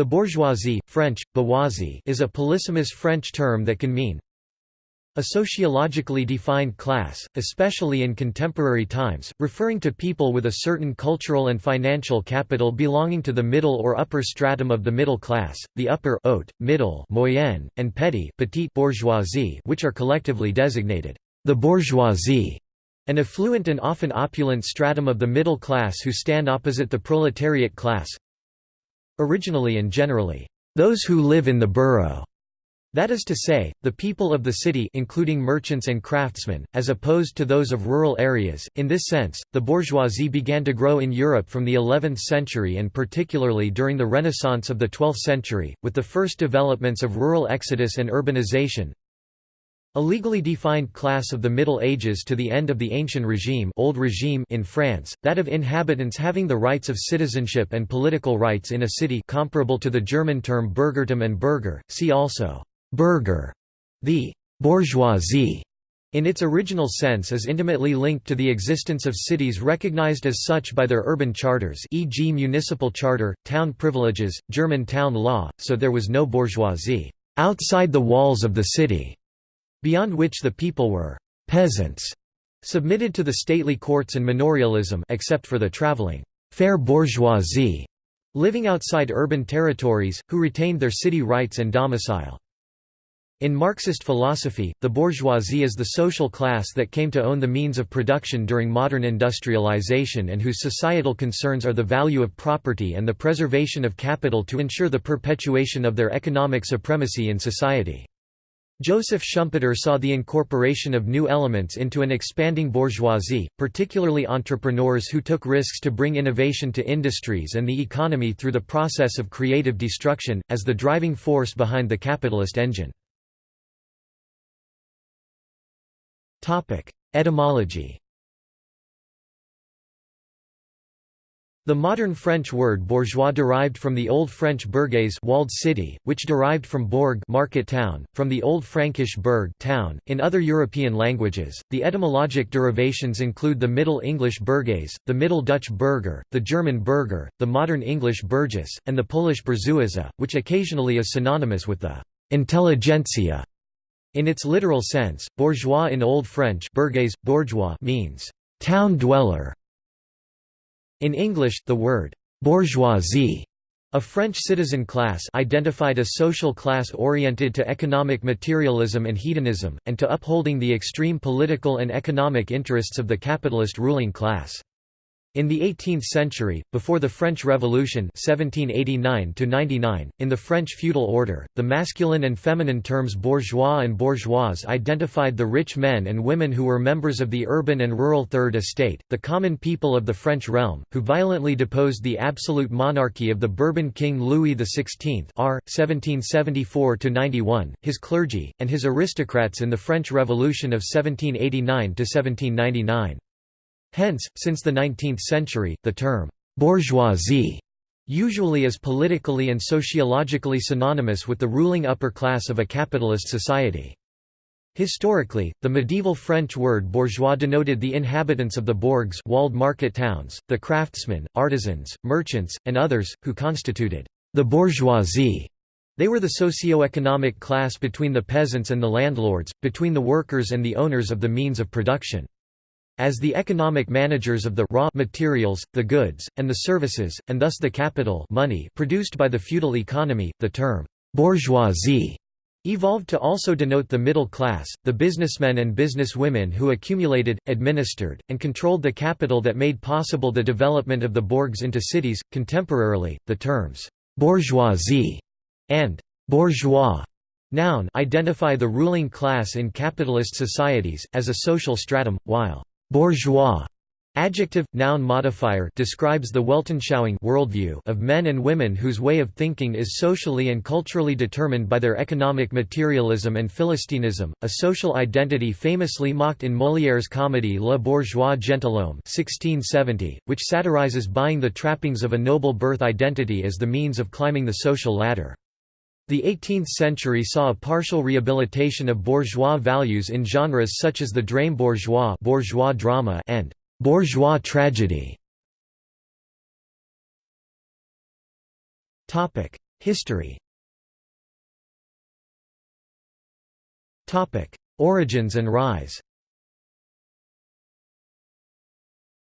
The bourgeoisie, French, bourgeoisie is a polysemous French term that can mean a sociologically defined class, especially in contemporary times, referring to people with a certain cultural and financial capital belonging to the middle or upper stratum of the middle class, the upper haute, middle moyenne, and petty petite bourgeoisie which are collectively designated the bourgeoisie, an affluent and often opulent stratum of the middle class who stand opposite the proletariat class, originally and generally, those who live in the borough. That is to say, the people of the city including merchants and craftsmen, as opposed to those of rural areas. In this sense, the bourgeoisie began to grow in Europe from the 11th century and particularly during the Renaissance of the 12th century, with the first developments of rural exodus and urbanization, a legally defined class of the Middle Ages to the end of the Ancient Regime, old regime in France, that of inhabitants having the rights of citizenship and political rights in a city comparable to the German term Bürgertum and Bürger, see also «Bürger». The «bourgeoisie» in its original sense is intimately linked to the existence of cities recognized as such by their urban charters e.g. municipal charter, town privileges, German town law, so there was no bourgeoisie «outside the walls of the city» beyond which the people were «peasants» submitted to the stately courts and manorialism except for the traveling «fair bourgeoisie» living outside urban territories, who retained their city rights and domicile. In Marxist philosophy, the bourgeoisie is the social class that came to own the means of production during modern industrialization and whose societal concerns are the value of property and the preservation of capital to ensure the perpetuation of their economic supremacy in society. Joseph Schumpeter saw the incorporation of new elements into an expanding bourgeoisie, particularly entrepreneurs who took risks to bring innovation to industries and the economy through the process of creative destruction, as the driving force behind the capitalist engine. Etymology The modern French word bourgeois derived from the Old French bourgeois walled city, which derived from bourg market town, from the Old Frankish burg town. In other European languages, the etymologic derivations include the Middle English burgers, the Middle Dutch burger, the German burger, the modern English burgess, and the Polish bourgeoisie, which occasionally is synonymous with the intelligentsia. In its literal sense, bourgeois in Old French bourgeois, bourgeois means town dweller in English, the word «bourgeoisie» a French citizen class identified a social class oriented to economic materialism and hedonism, and to upholding the extreme political and economic interests of the capitalist ruling class. In the 18th century, before the French Revolution 1789 in the French feudal order, the masculine and feminine terms bourgeois and bourgeoise identified the rich men and women who were members of the urban and rural Third Estate, the common people of the French realm, who violently deposed the absolute monarchy of the Bourbon King Louis XVI r. 1774–91, his clergy, and his aristocrats in the French Revolution of 1789–1799. Hence, since the 19th century, the term «bourgeoisie» usually is politically and sociologically synonymous with the ruling upper class of a capitalist society. Historically, the medieval French word bourgeois denoted the inhabitants of the bourgs walled market towns, the craftsmen, artisans, merchants, and others, who constituted the bourgeoisie. They were the socio-economic class between the peasants and the landlords, between the workers and the owners of the means of production. As the economic managers of the raw materials, the goods, and the services, and thus the capital money produced by the feudal economy, the term «bourgeoisie» evolved to also denote the middle class, the businessmen and businesswomen who accumulated, administered, and controlled the capital that made possible the development of the bourgs into cities. Contemporarily, the terms bourgeoisie and bourgeois noun identify the ruling class in capitalist societies, as a social stratum, while Bourgeois Adjective, noun modifier describes the Weltanschauung worldview of men and women whose way of thinking is socially and culturally determined by their economic materialism and philistinism, a social identity famously mocked in Molière's comedy Le Bourgeois Gentilhomme 1670, which satirizes buying the trappings of a noble birth identity as the means of climbing the social ladder. The 18th century saw a partial rehabilitation of bourgeois values in genres such as the drame bourgeois, bourgeois drama and bourgeois tragedy. Topic: History Topic: Origins and rise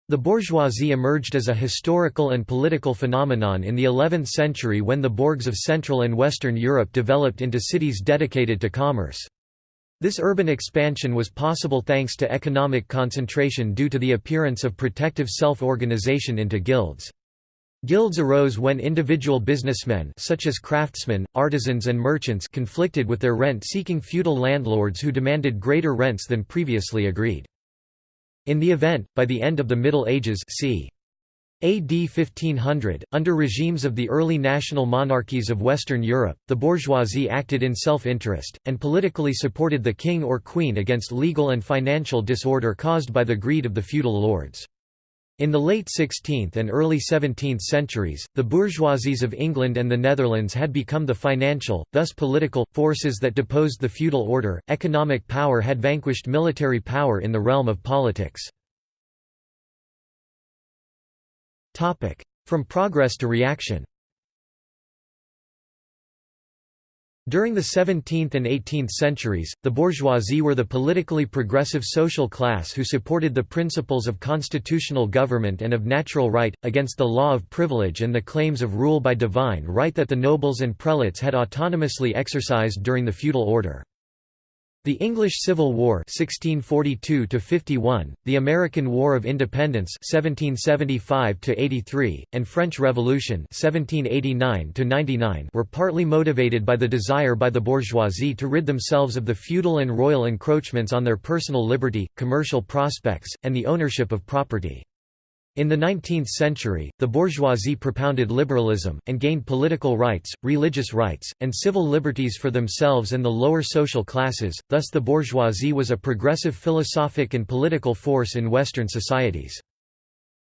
The bourgeoisie emerged as a historical and political phenomenon in the 11th century when the bourgs of Central and Western Europe developed into cities dedicated to commerce. This urban expansion was possible thanks to economic concentration due to the appearance of protective self-organization into guilds. Guilds arose when individual businessmen such as craftsmen, artisans and merchants conflicted with their rent-seeking feudal landlords who demanded greater rents than previously agreed. In the event, by the end of the Middle Ages c. AD 1500, under regimes of the early national monarchies of Western Europe, the bourgeoisie acted in self-interest, and politically supported the king or queen against legal and financial disorder caused by the greed of the feudal lords. In the late 16th and early 17th centuries, the bourgeoisies of England and the Netherlands had become the financial, thus political, forces that deposed the feudal order. Economic power had vanquished military power in the realm of politics. From progress to reaction During the 17th and 18th centuries, the bourgeoisie were the politically progressive social class who supported the principles of constitutional government and of natural right, against the law of privilege and the claims of rule by divine right that the nobles and prelates had autonomously exercised during the feudal order. The English Civil War 1642 the American War of Independence 1775 and French Revolution 1789 were partly motivated by the desire by the bourgeoisie to rid themselves of the feudal and royal encroachments on their personal liberty, commercial prospects, and the ownership of property. In the 19th century, the bourgeoisie propounded liberalism, and gained political rights, religious rights, and civil liberties for themselves and the lower social classes, thus the bourgeoisie was a progressive philosophic and political force in Western societies.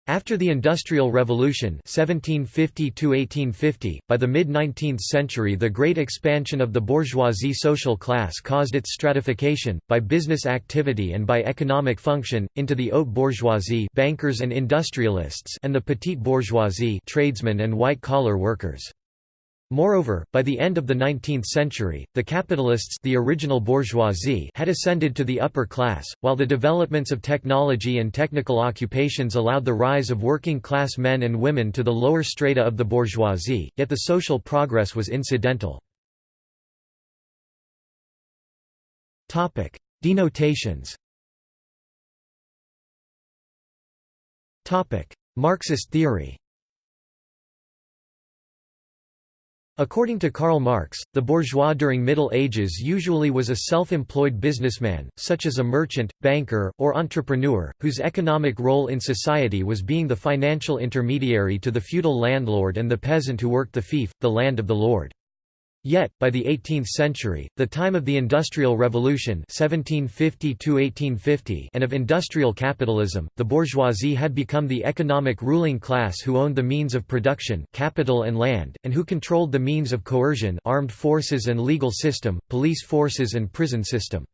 After the Industrial Revolution 1750 by the mid-19th century the great expansion of the bourgeoisie social class caused its stratification, by business activity and by economic function, into the haute bourgeoisie bankers and, industrialists and the petite bourgeoisie tradesmen and white-collar workers. Moreover, by the end of the 19th century, the capitalists the original bourgeoisie had ascended to the upper class, while the developments of technology and technical occupations allowed the rise of working-class men and women to the lower strata of the bourgeoisie, yet the social progress was incidental. Denotations Marxist theory According to Karl Marx, the bourgeois during Middle Ages usually was a self-employed businessman, such as a merchant, banker, or entrepreneur, whose economic role in society was being the financial intermediary to the feudal landlord and the peasant who worked the fief, the land of the lord. Yet, by the 18th century, the time of the Industrial Revolution 1750 and of industrial capitalism, the bourgeoisie had become the economic ruling class who owned the means of production capital and land, and who controlled the means of coercion armed forces and legal system, police forces and prison system.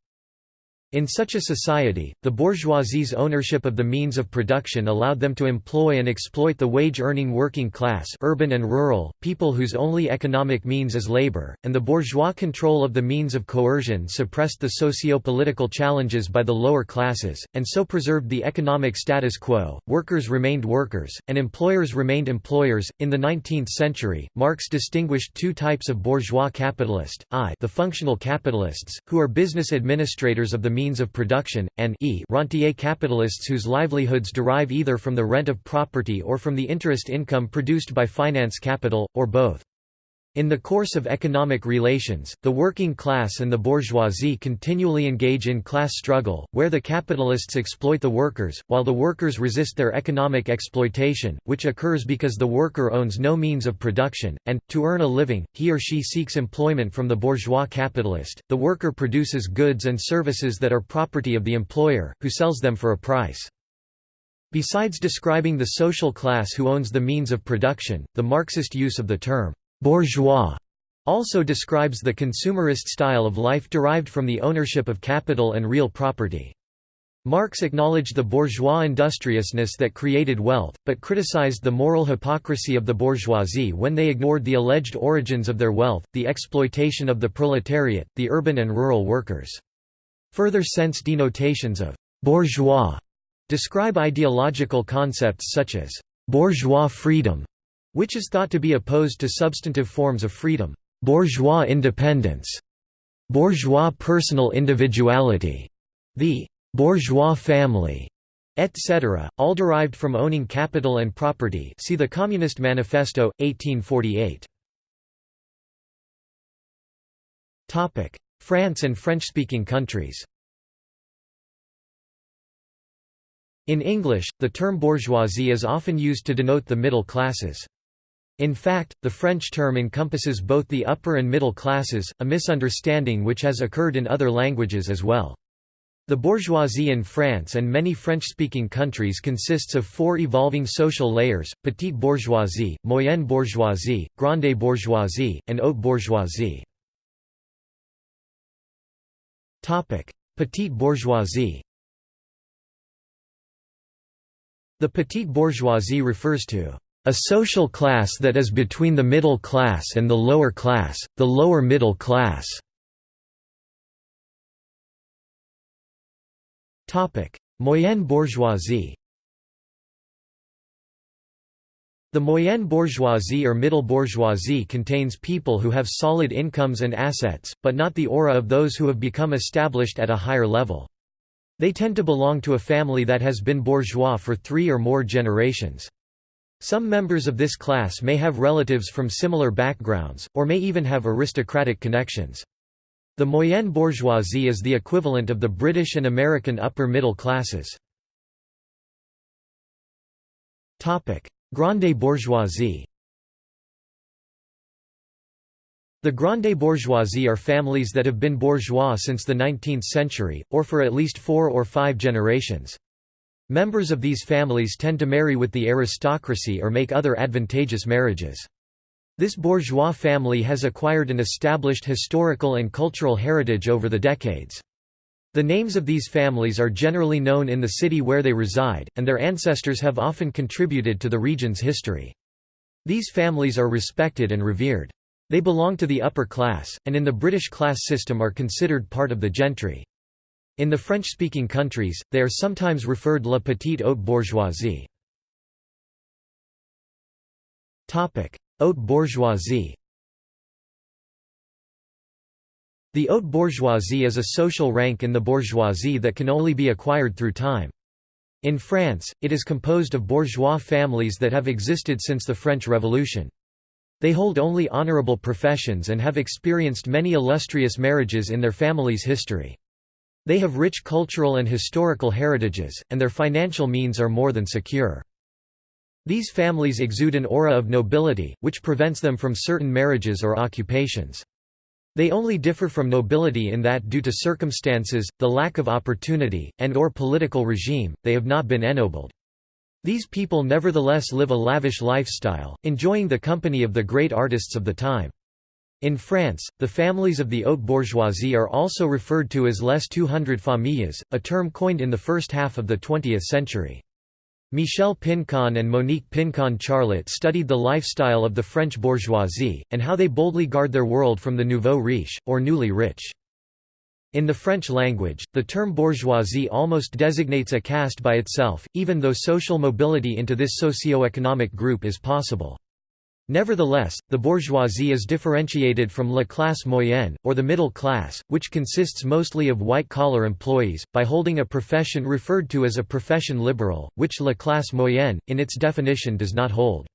In such a society, the bourgeoisie's ownership of the means of production allowed them to employ and exploit the wage-earning working class urban and rural, people whose only economic means is labor, and the bourgeois control of the means of coercion suppressed the socio-political challenges by the lower classes, and so preserved the economic status quo. Workers remained workers, and employers remained employers. In the 19th century, Marx distinguished two types of bourgeois capitalist, I the functional capitalists, who are business administrators of the means means of production, and e rentier capitalists whose livelihoods derive either from the rent of property or from the interest income produced by finance capital, or both. In the course of economic relations, the working class and the bourgeoisie continually engage in class struggle, where the capitalists exploit the workers, while the workers resist their economic exploitation, which occurs because the worker owns no means of production, and, to earn a living, he or she seeks employment from the bourgeois capitalist. The worker produces goods and services that are property of the employer, who sells them for a price. Besides describing the social class who owns the means of production, the Marxist use of the term bourgeois also describes the consumerist style of life derived from the ownership of capital and real property. Marx acknowledged the bourgeois industriousness that created wealth, but criticized the moral hypocrisy of the bourgeoisie when they ignored the alleged origins of their wealth, the exploitation of the proletariat, the urban and rural workers. Further sense denotations of «bourgeois» describe ideological concepts such as «bourgeois freedom», which is thought to be opposed to substantive forms of freedom, «bourgeois independence», «bourgeois personal individuality», the bourgeois family, etc., all derived from owning capital and property see the Communist Manifesto, 1848. France and French-speaking countries In English, the term bourgeoisie is often used to denote the middle classes. In fact, the French term encompasses both the upper and middle classes, a misunderstanding which has occurred in other languages as well. The bourgeoisie in France and many French-speaking countries consists of four evolving social layers, petite bourgeoisie, moyenne bourgeoisie, grande bourgeoisie, and haute bourgeoisie. Petite bourgeoisie The petite bourgeoisie refers to a social class that is between the middle class and the lower class, the lower middle class. Moyenne bourgeoisie The moyenne bourgeoisie or middle bourgeoisie contains people who have solid incomes and assets, but not the aura of those who have become established at a higher level. They tend to belong to a family that has been bourgeois for three or more generations. Some members of this class may have relatives from similar backgrounds, or may even have aristocratic connections. The moyenne bourgeoisie is the equivalent of the British and American upper middle classes. Grande bourgeoisie The grande bourgeoisie are families that have been bourgeois since the 19th century, or for at least four or five generations. Members of these families tend to marry with the aristocracy or make other advantageous marriages. This bourgeois family has acquired an established historical and cultural heritage over the decades. The names of these families are generally known in the city where they reside, and their ancestors have often contributed to the region's history. These families are respected and revered. They belong to the upper class, and in the British class system are considered part of the gentry. In the French-speaking countries, they are sometimes referred la petite haute bourgeoisie. Haute bourgeoisie The haute bourgeoisie is a social rank in the bourgeoisie that can only be acquired through time. In France, it is composed of bourgeois families that have existed since the French Revolution. They hold only honorable professions and have experienced many illustrious marriages in their family's history. They have rich cultural and historical heritages, and their financial means are more than secure. These families exude an aura of nobility, which prevents them from certain marriages or occupations. They only differ from nobility in that due to circumstances, the lack of opportunity, and or political regime, they have not been ennobled. These people nevertheless live a lavish lifestyle, enjoying the company of the great artists of the time. In France, the families of the haute bourgeoisie are also referred to as les 200 familles, a term coined in the first half of the 20th century. Michel Pincon and Monique Pincon Charlot studied the lifestyle of the French bourgeoisie, and how they boldly guard their world from the nouveau riche, or newly rich. In the French language, the term bourgeoisie almost designates a caste by itself, even though social mobility into this socio-economic group is possible. Nevertheless, the bourgeoisie is differentiated from la classe moyenne, or the middle class, which consists mostly of white-collar employees, by holding a profession referred to as a profession libéral, which la classe moyenne, in its definition does not hold.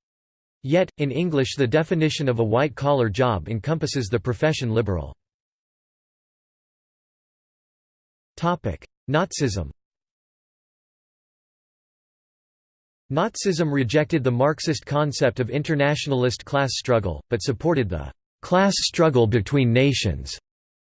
Yet, in English the definition of a white-collar job encompasses the profession libéral. Nazism Nazism rejected the Marxist concept of internationalist class struggle, but supported the «class struggle between nations»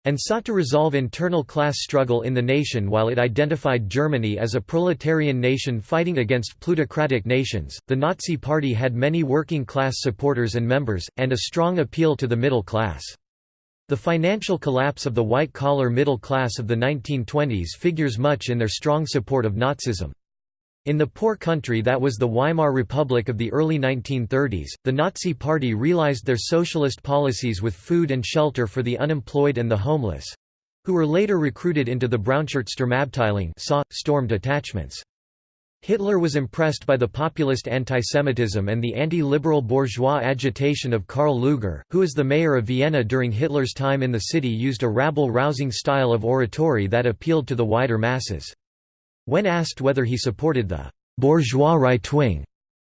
and sought to resolve internal class struggle in the nation while it identified Germany as a proletarian nation fighting against plutocratic nations. The Nazi Party had many working class supporters and members, and a strong appeal to the middle class. The financial collapse of the white-collar middle class of the 1920s figures much in their strong support of Nazism. In the poor country that was the Weimar Republic of the early 1930s, the Nazi Party realized their socialist policies with food and shelter for the unemployed and the homeless—who were later recruited into the Braunsturmabteilung storm detachments. Hitler was impressed by the populist antisemitism and the anti-liberal bourgeois agitation of Karl Lueger, who as the mayor of Vienna during Hitler's time in the city used a rabble-rousing style of oratory that appealed to the wider masses. When asked whether he supported the «bourgeois right-wing»,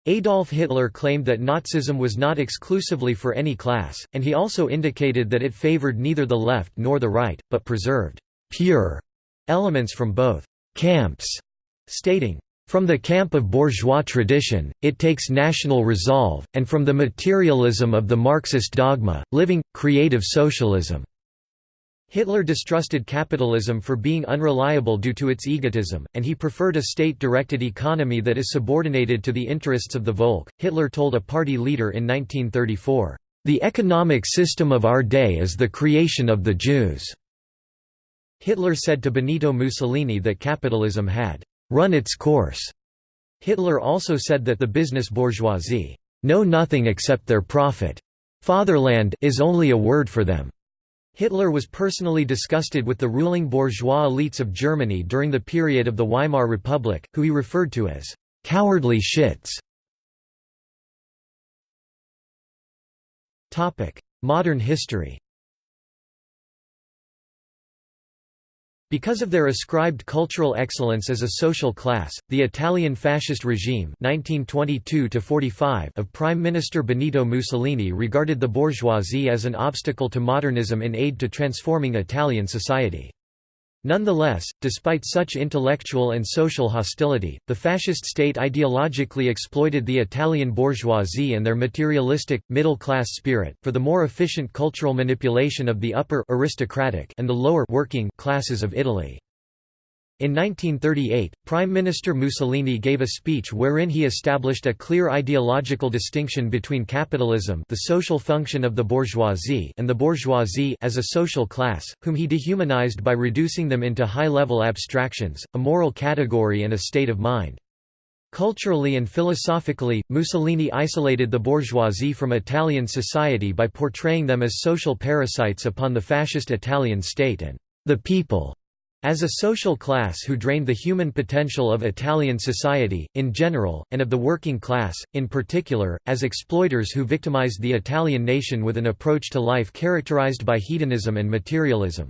Adolf Hitler claimed that Nazism was not exclusively for any class, and he also indicated that it favored neither the left nor the right, but preserved «pure» elements from both «camps», stating, from the camp of bourgeois tradition, it takes national resolve, and from the materialism of the Marxist dogma, living, creative socialism. Hitler distrusted capitalism for being unreliable due to its egotism, and he preferred a state-directed economy that is subordinated to the interests of the Volk. Hitler told a party leader in 1934, "The economic system of our day is the creation of the Jews." Hitler said to Benito Mussolini that capitalism had run its course. Hitler also said that the business bourgeoisie know nothing except their profit. Fatherland is only a word for them. Hitler was personally disgusted with the ruling bourgeois elites of Germany during the period of the Weimar Republic, who he referred to as «cowardly shits». Modern history Because of their ascribed cultural excellence as a social class, the Italian fascist regime 1922 of Prime Minister Benito Mussolini regarded the bourgeoisie as an obstacle to modernism in aid to transforming Italian society. Nonetheless, despite such intellectual and social hostility, the fascist state ideologically exploited the Italian bourgeoisie and their materialistic, middle-class spirit, for the more efficient cultural manipulation of the upper aristocratic and the lower working classes of Italy. In 1938, Prime Minister Mussolini gave a speech wherein he established a clear ideological distinction between capitalism the social function of the bourgeoisie and the bourgeoisie as a social class, whom he dehumanized by reducing them into high-level abstractions, a moral category and a state of mind. Culturally and philosophically, Mussolini isolated the bourgeoisie from Italian society by portraying them as social parasites upon the fascist Italian state and the people as a social class who drained the human potential of Italian society, in general, and of the working class, in particular, as exploiters who victimized the Italian nation with an approach to life characterized by hedonism and materialism.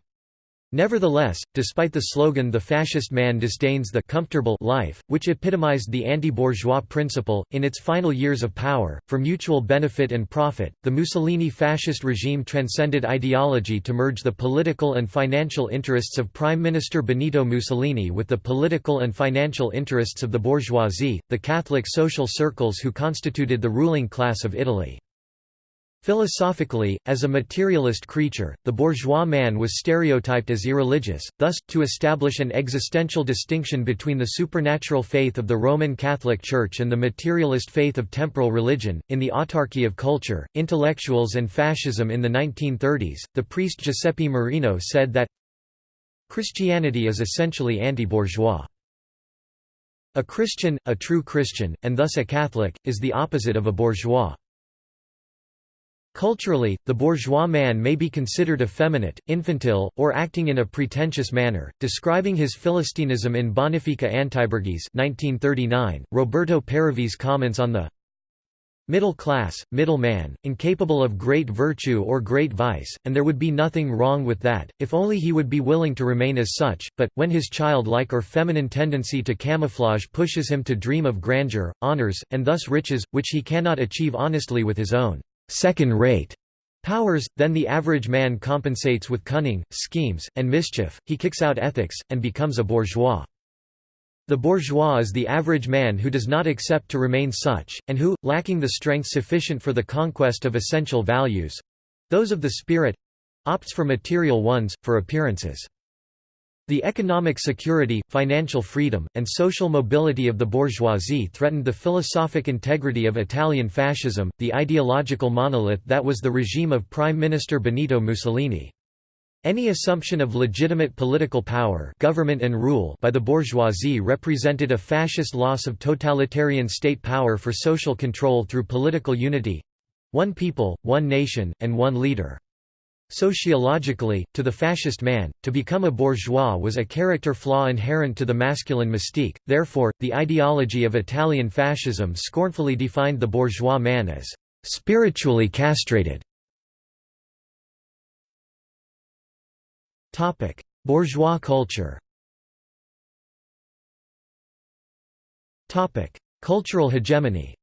Nevertheless, despite the slogan the fascist man disdains the comfortable life, which epitomized the anti-bourgeois principle, in its final years of power, for mutual benefit and profit, the Mussolini fascist regime transcended ideology to merge the political and financial interests of Prime Minister Benito Mussolini with the political and financial interests of the bourgeoisie, the Catholic social circles who constituted the ruling class of Italy. Philosophically, as a materialist creature, the bourgeois man was stereotyped as irreligious, thus, to establish an existential distinction between the supernatural faith of the Roman Catholic Church and the materialist faith of temporal religion, in the autarky of culture, intellectuals and fascism in the 1930s, the priest Giuseppe Marino said that Christianity is essentially anti-bourgeois. A Christian, a true Christian, and thus a Catholic, is the opposite of a bourgeois. Culturally, the bourgeois man may be considered effeminate, infantile, or acting in a pretentious manner. Describing his Philistinism in Bonifica Antiborghese 1939, Roberto Paravese comments on the middle class, middle man, incapable of great virtue or great vice, and there would be nothing wrong with that, if only he would be willing to remain as such, but, when his childlike or feminine tendency to camouflage pushes him to dream of grandeur, honors, and thus riches, which he cannot achieve honestly with his own second-rate powers, then the average man compensates with cunning, schemes, and mischief, he kicks out ethics, and becomes a bourgeois. The bourgeois is the average man who does not accept to remain such, and who, lacking the strength sufficient for the conquest of essential values—those of the spirit—opts for material ones, for appearances. The economic security, financial freedom, and social mobility of the bourgeoisie threatened the philosophic integrity of Italian fascism, the ideological monolith that was the regime of Prime Minister Benito Mussolini. Any assumption of legitimate political power government and rule by the bourgeoisie represented a fascist loss of totalitarian state power for social control through political unity—one people, one nation, and one leader. Sociologically, to the fascist man, to become a bourgeois was a character flaw inherent to the masculine mystique, therefore, the ideology of Italian fascism scornfully defined the bourgeois man as «spiritually castrated». Bourgeois culture Cultural hegemony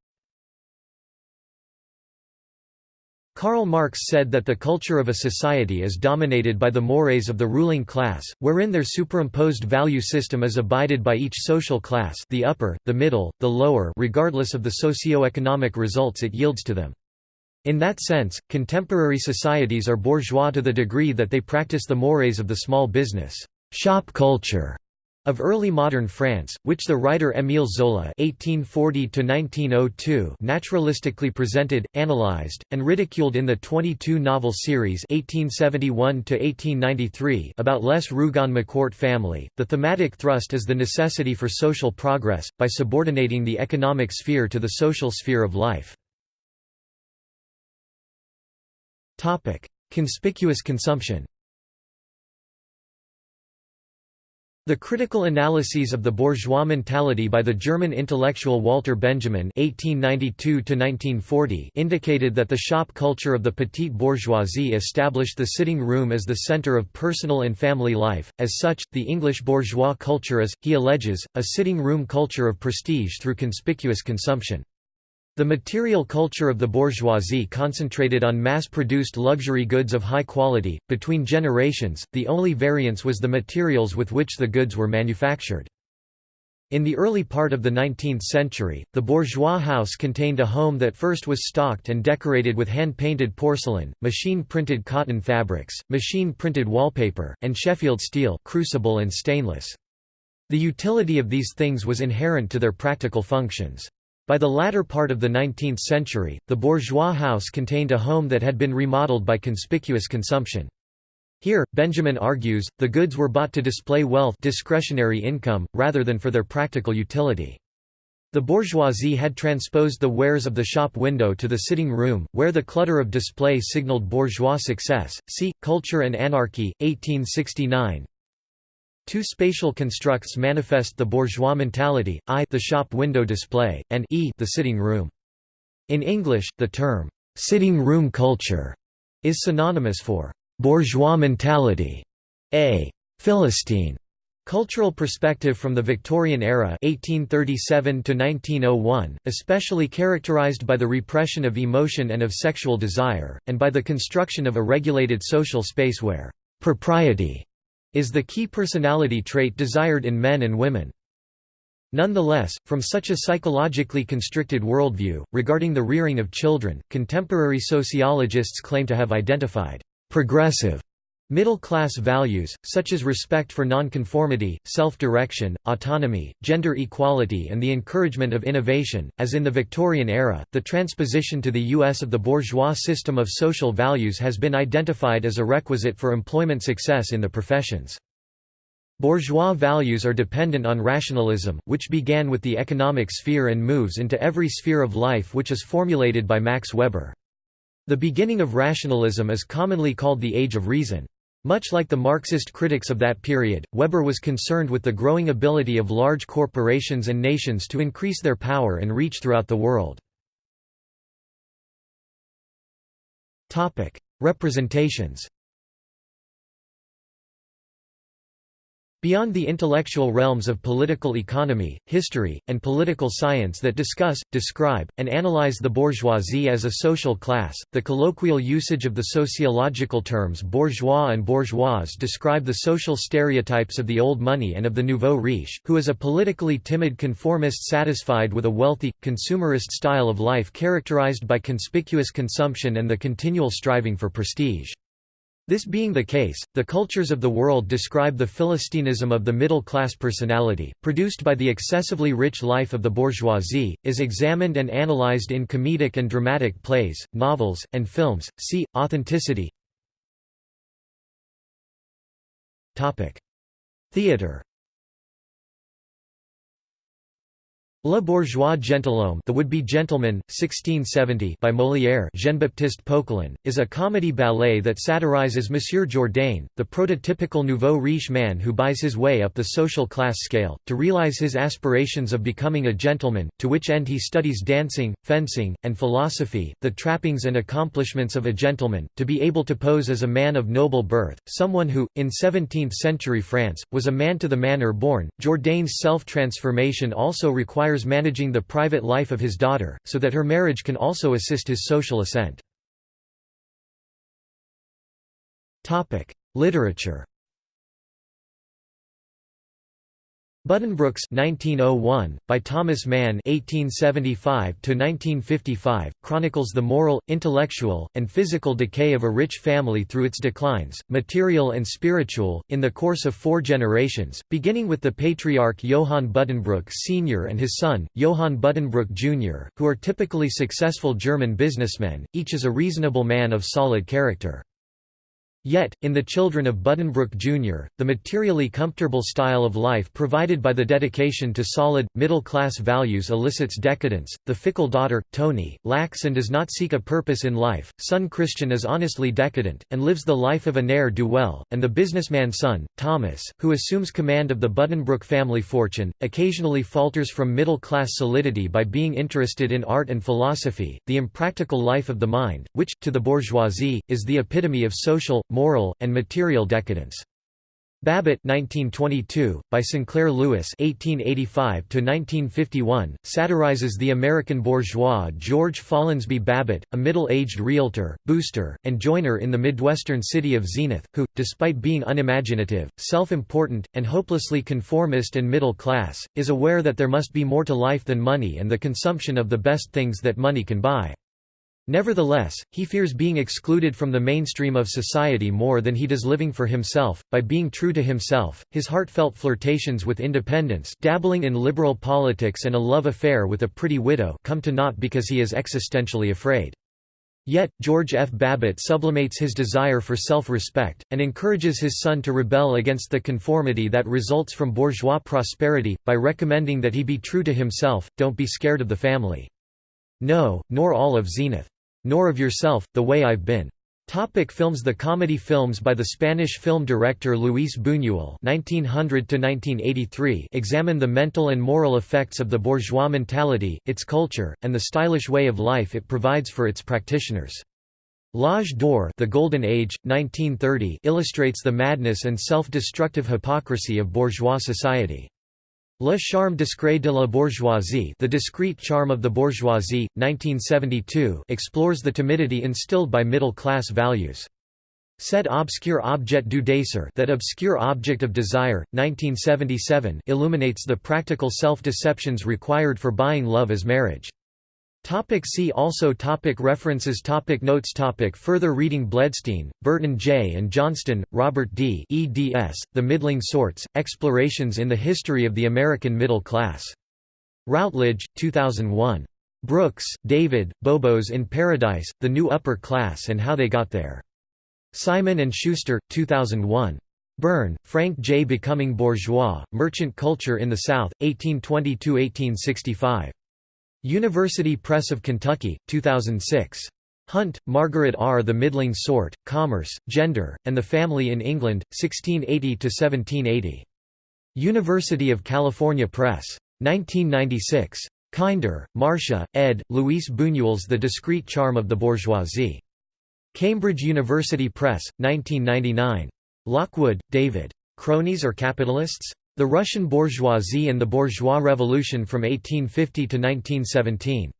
Karl Marx said that the culture of a society is dominated by the mores of the ruling class, wherein their superimposed value system is abided by each social class the upper, the middle, the lower regardless of the socio-economic results it yields to them. In that sense, contemporary societies are bourgeois to the degree that they practice the mores of the small business shop culture of early modern France, which the writer Émile Zola (1840–1902) naturalistically presented, analyzed, and ridiculed in the 22-novel series (1871–1893) about Les Rougon-Macquart family. The thematic thrust is the necessity for social progress by subordinating the economic sphere to the social sphere of life. Topic: Conspicuous consumption. The critical analyses of the bourgeois mentality by the German intellectual Walter Benjamin (1892–1940) indicated that the shop culture of the petite bourgeoisie established the sitting room as the center of personal and family life. As such, the English bourgeois culture is, he alleges, a sitting room culture of prestige through conspicuous consumption. The material culture of the bourgeoisie concentrated on mass-produced luxury goods of high quality. Between generations, the only variance was the materials with which the goods were manufactured. In the early part of the 19th century, the bourgeois house contained a home that first was stocked and decorated with hand-painted porcelain, machine-printed cotton fabrics, machine-printed wallpaper, and Sheffield steel crucible and stainless. The utility of these things was inherent to their practical functions. By the latter part of the 19th century, the bourgeois house contained a home that had been remodeled by conspicuous consumption. Here, Benjamin argues, the goods were bought to display wealth discretionary income, rather than for their practical utility. The bourgeoisie had transposed the wares of the shop window to the sitting room, where the clutter of display signaled bourgeois success. See, Culture and Anarchy, 1869 Two spatial constructs manifest the bourgeois mentality, I the shop window display, and e the sitting room. In English, the term, "'sitting room culture' is synonymous for "'bourgeois mentality' a Philistine Cultural perspective from the Victorian era 1837 1901, especially characterized by the repression of emotion and of sexual desire, and by the construction of a regulated social space where «propriety» is the key personality trait desired in men and women. Nonetheless, from such a psychologically constricted worldview, regarding the rearing of children, contemporary sociologists claim to have identified progressive Middle-class values, such as respect for nonconformity, self-direction, autonomy, gender equality and the encouragement of innovation, as in the Victorian era, the transposition to the U.S. of the bourgeois system of social values has been identified as a requisite for employment success in the professions. Bourgeois values are dependent on rationalism, which began with the economic sphere and moves into every sphere of life which is formulated by Max Weber. The beginning of rationalism is commonly called the Age of Reason. Much like the Marxist critics of that period, Weber was concerned with the growing ability of large corporations and nations to increase their power and reach throughout the world. Representations Beyond the intellectual realms of political economy, history, and political science that discuss, describe, and analyze the bourgeoisie as a social class, the colloquial usage of the sociological terms bourgeois and bourgeoise describe the social stereotypes of the old money and of the nouveau riche, who is a politically timid conformist satisfied with a wealthy, consumerist style of life characterized by conspicuous consumption and the continual striving for prestige. This being the case, the cultures of the world describe the Philistinism of the middle-class personality, produced by the excessively rich life of the bourgeoisie, is examined and analyzed in comedic and dramatic plays, novels, and films. See, authenticity. Theatre Le Bourgeois Gentilhomme The Would-Be Gentleman, 1670 by Molière Jean-Baptiste Poquelin, is a comedy ballet that satirizes Monsieur Jourdain, the prototypical nouveau riche man who buys his way up the social class scale, to realize his aspirations of becoming a gentleman, to which end he studies dancing, fencing, and philosophy, the trappings and accomplishments of a gentleman, to be able to pose as a man of noble birth, someone who, in 17th-century France, was a man to the manner born. Jourdain's self-transformation also requires managing the private life of his daughter, so that her marriage can also assist his social ascent. Literature Buddenbrooks 1901, by Thomas Mann 1875 chronicles the moral, intellectual, and physical decay of a rich family through its declines, material and spiritual, in the course of four generations, beginning with the patriarch Johann Buddenbrook Sr. and his son, Johann Buddenbrook Jr., who are typically successful German businessmen, each is a reasonable man of solid character. Yet, in the children of Buddenbrook Jr., the materially comfortable style of life provided by the dedication to solid, middle-class values elicits decadence. The fickle daughter, Tony, lacks and does not seek a purpose in life, son Christian is honestly decadent, and lives the life of a ne'er-do-well, and the businessman son, Thomas, who assumes command of the Buddenbrook family fortune, occasionally falters from middle-class solidity by being interested in art and philosophy, the impractical life of the mind, which, to the bourgeoisie, is the epitome of social, moral, and material decadence. Babbitt 1922, by Sinclair Lewis 1885–1951, satirizes the American bourgeois George Follansbee Babbitt, a middle-aged realtor, booster, and joiner in the Midwestern city of Zenith, who, despite being unimaginative, self-important, and hopelessly conformist and middle class, is aware that there must be more to life than money and the consumption of the best things that money can buy. Nevertheless, he fears being excluded from the mainstream of society more than he does living for himself. By being true to himself, his heartfelt flirtations with independence, dabbling in liberal politics, and a love affair with a pretty widow come to naught because he is existentially afraid. Yet, George F. Babbitt sublimates his desire for self-respect, and encourages his son to rebel against the conformity that results from bourgeois prosperity, by recommending that he be true to himself, don't be scared of the family. No, nor all of Zenith. Nor of Yourself, The Way I've Been. Topic films The comedy films by the Spanish film director Luis Buñuel (1900–1983) examine the mental and moral effects of the bourgeois mentality, its culture, and the stylish way of life it provides for its practitioners. L'Âge d'Or, The Golden Age, 1930, illustrates the madness and self-destructive hypocrisy of bourgeois society. Le charme discret de la bourgeoisie The Discreet Charm of the Bourgeoisie, 1972 explores the timidity instilled by middle-class values. Cet obscur objet du désir That Obscure Object of Desire, 1977 illuminates the practical self-deceptions required for buying love as marriage. Topic see also topic References topic Notes topic Further reading Bledstein, Burton J. and Johnston, Robert D. eds, The Middling Sorts, Explorations in the History of the American Middle Class. Routledge, 2001. Brooks, David, Bobos in Paradise, The New Upper Class and How They Got There. Simon & Schuster, 2001. Byrne, Frank J. Becoming Bourgeois, Merchant Culture in the South, 1820–1865. University Press of Kentucky, 2006. Hunt, Margaret R. The Middling Sort, Commerce, Gender, and the Family in England, 1680–1780. University of California Press. 1996. Kinder, Marsha, ed., Luis Buñuel's The Discreet Charm of the Bourgeoisie. Cambridge University Press, 1999. Lockwood, David. Cronies or Capitalists? The Russian Bourgeoisie and the Bourgeois Revolution from 1850 to 1917.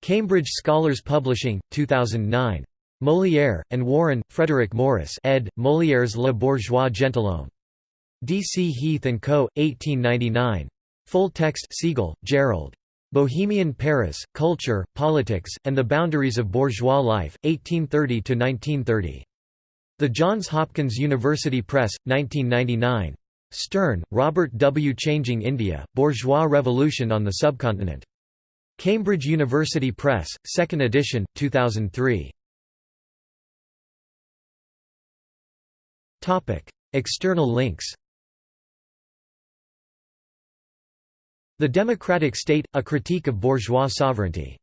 Cambridge Scholars Publishing, 2009. Molière, and Warren, Frederick Morris ed., Molière's Le Bourgeois Gentilhomme. D. C. Heath & Co., 1899. Full text Seigel, Jerrold. Bohemian Paris, Culture, Politics, and the Boundaries of Bourgeois Life, 1830–1930. The Johns Hopkins University Press, 1999. Stern, Robert W. Changing India, Bourgeois Revolution on the Subcontinent. Cambridge University Press, 2nd edition, 2003. External links The Democratic State – A Critique of Bourgeois Sovereignty